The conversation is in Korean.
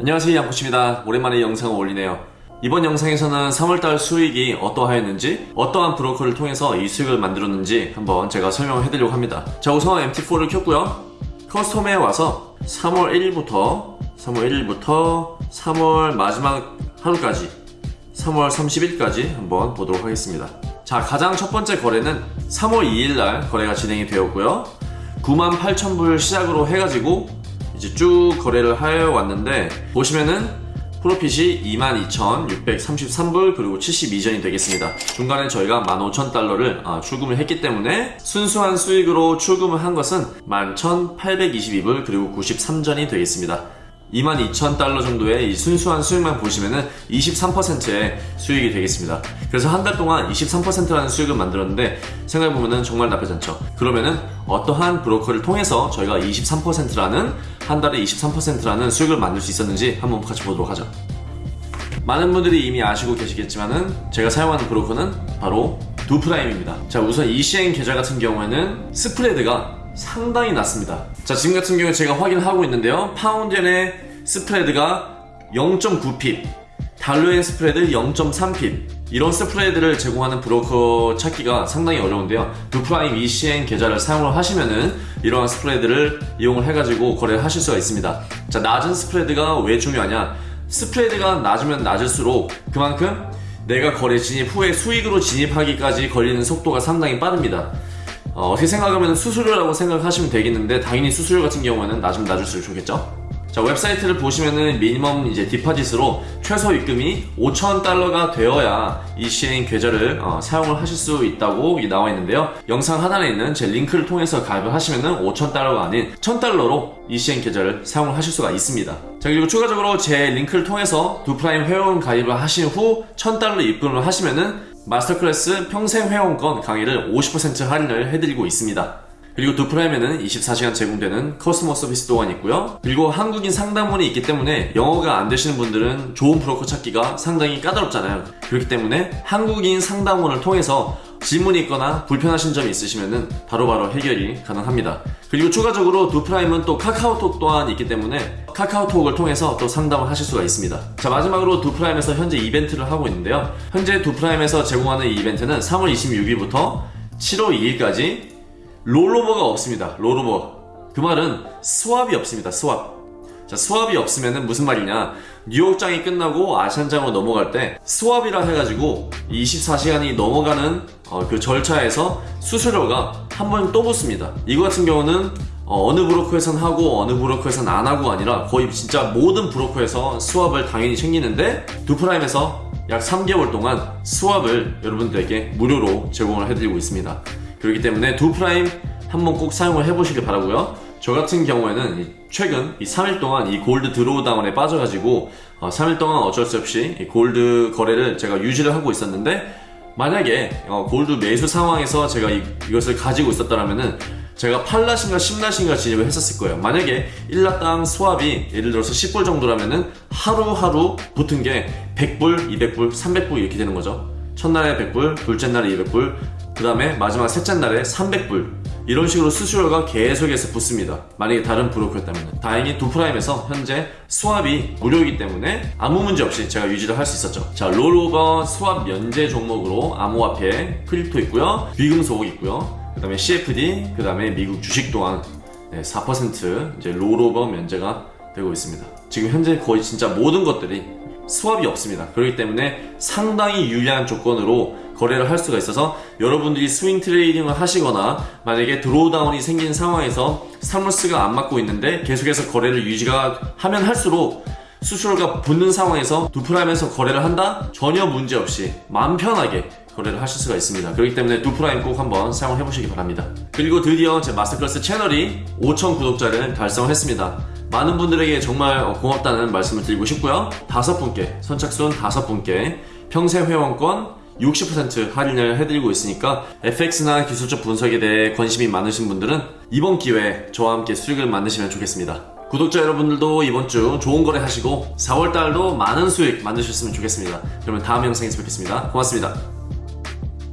안녕하세요 양코치입니다. 오랜만에 영상을 올리네요. 이번 영상에서는 3월달 수익이 어떠하였는지 어떠한 브로커를 통해서 이 수익을 만들었는지 한번 제가 설명을 해드리려고 합니다. 자 우선 MT4를 켰고요. 커스텀에 와서 3월 1일부터 3월 1일부터 3월 마지막 하루까지 3월 30일까지 한번 보도록 하겠습니다. 자 가장 첫 번째 거래는 3월 2일날 거래가 진행이 되었고요. 98,000불 시작으로 해가지고 이제 쭉 거래를 하여 왔는데 보시면은 프로핏이 22,633불 그리고 72전이 되겠습니다. 중간에 저희가 15,000달러를 아, 출금을 했기 때문에 순수한 수익으로 출금을 한 것은 11,822불 그리고 93전이 되겠습니다. 22,000달러 정도의 이 순수한 수익만 보시면은 23%의 수익이 되겠습니다. 그래서 한 달 동안 23%라는 수익을 만들었는데 생각해보면은 정말 나쁘지 않죠. 그러면은 어떠한 브로커를 통해서 저희가 23%라는 한 달에 23%라는 수익을 만들 수 있었는지 한번 같이 보도록 하죠. 많은 분들이 이미 아시고 계시겠지만은 제가 사용하는 브로커는 바로 두프라임입니다. 자 우선 ECN 계좌 같은 경우에는 스프레드가 상당히 낮습니다. 자 지금 같은 경우에 제가 확인하고 있는데요. 파운드엔의 스프레드가 0.9 pip, 달러엔 스프레드 0.3핍 이런 스프레드를 제공하는 브로커 찾기가 상당히 어려운데요. ECN 계좌를 사용을 하시면은 이러한 스프레드를 이용을 해가지고 거래를 하실 수가 있습니다. 자 낮은 스프레드가 왜 중요하냐? 스프레드가 낮으면 낮을수록 그만큼 내가 거래 진입 후에 수익으로 진입하기까지 걸리는 속도가 상당히 빠릅니다. 어떻게 생각하면 수수료라고 생각하시면 되겠는데 당연히 수수료 같은 경우에는 낮으면 낮을수록 좋겠죠? 자 웹사이트를 보시면은 minimum 이제 deposit으로 최소 입금이 5천 달러가 되어야 ECN 계좌를 어, 사용을 하실 수 있다고 나와 있는데요 영상 하단에 있는 제 링크를 통해서 가입을 하시면은 5천 달러가 아닌 1천 달러로 ECN 계좌를 사용을 하실 수가 있습니다 자 그리고 추가적으로 제 링크를 통해서 두프라임 회원 가입을 하신 후 1000달러 입금을 하시면은 master class 평생 회원권 강의를 50% 할인을 해드리고 있습니다. 그리고 두프라임에는 24시간 제공되는 customer service 또한 있고요. 그리고 한국인 상담원이 있기 때문에 영어가 안 되시는 분들은 좋은 브로커 찾기가 상당히 까다롭잖아요. 그렇기 때문에 한국인 상담원을 통해서 질문이 있거나 불편하신 점이 있으시면 바로바로 해결이 가능합니다. 그리고 추가적으로 두프라임은 또 카카오톡 또한 있기 때문에 카카오톡을 통해서 또 상담을 하실 수가 있습니다. 자 마지막으로 두프라임에서 현재 이벤트를 하고 있는데요. 현재 두프라임에서 제공하는 이 이벤트는 3월 26일부터 7월 2일까지 rollover가 없습니다. rollover. 그 말은 swap이 없습니다. swap. 자, swap이 없으면 무슨 말이냐 뉴욕장이 끝나고 아시안장으로 넘어갈 때 swap이라 해가지고 24시간이 넘어가는 어, 그 절차에서 수수료가 한 번 또 붙습니다 이거 같은 경우는 어느 브로커에선 하고 어느 브로커에선 안 하고 아니라 거의 진짜 모든 브로커에서 swap을 당연히 챙기는데 두프라임에서 약 3개월 동안 swap을 여러분들에게 무료로 제공을 해드리고 있습니다. 그렇기 때문에 두프라임 한번 꼭 사용을 해보시길 바라고요. 저 같은 경우에는 최근 이 3일 동안 이 골드 drawdown에 빠져가지고 어 3일 동안 어쩔 수 없이 이 골드 거래를 제가 유지를 하고 있었는데 만약에 어 골드 매수 상황에서 제가 이, 이것을 가지고 있었다면은 제가 8 lot인가 10 lot인가 진입을 했었을 거예요. 만약에 1 lot당 swap이 예를 들어서 10불 정도라면은 하루하루 붙은 게 100불, 200불, 300불 이렇게 되는 거죠. 첫날에 100불, 둘째 날에 200불 그 다음에 마지막 셋째 날에 300불. 이런 식으로 수수료가 계속해서 붙습니다. 만약에 다른 브로커였다면 다행히 두프라임에서 현재 swap이 무료이기 때문에 아무 문제 없이 제가 유지를 할 수 있었죠. 자 rollover swap 면제 종목으로 암호화폐 crypto 있고요. 귀금속 있고요 그 다음에 CFD 그 다음에 미국 주식 또한 네, 4% 이제 rollover 면제가 되고 있습니다 지금 현재 거의 진짜 모든 것들이 swap이 없습니다 그렇기 때문에 상당히 유리한 조건으로 거래를 할 수가 있어서 여러분들이 swing trading을 하시거나 만약에 drawdown이 생긴 상황에서 stop loss가 안 맞고 있는데 계속해서 거래를 유지가 하면 할수록 수수료가 붙는 상황에서 두프라임에서 거래를 한다? 전혀 문제없이 마음 편하게 거래를 하실 수가 있습니다 그렇기 때문에 두프라임 꼭 한번 사용을 해보시기 바랍니다 그리고 드디어 제 master class 채널이 5천 구독자를 달성했습니다 많은 분들에게 정말 고맙다는 말씀을 드리고 싶고요 다섯 분께 선착순 다섯 분께 평생 회원권 60% 할인을 해드리고 있으니까 FX나 기술적 분석에 대해 관심이 많으신 분들은 이번 기회에 저와 함께 수익을 만드시면 좋겠습니다. 구독자 여러분들도 이번 주 좋은 거래 하시고 4월달도 많은 수익 만드셨으면 좋겠습니다. 그러면 다음 영상에서 뵙겠습니다. 고맙습니다.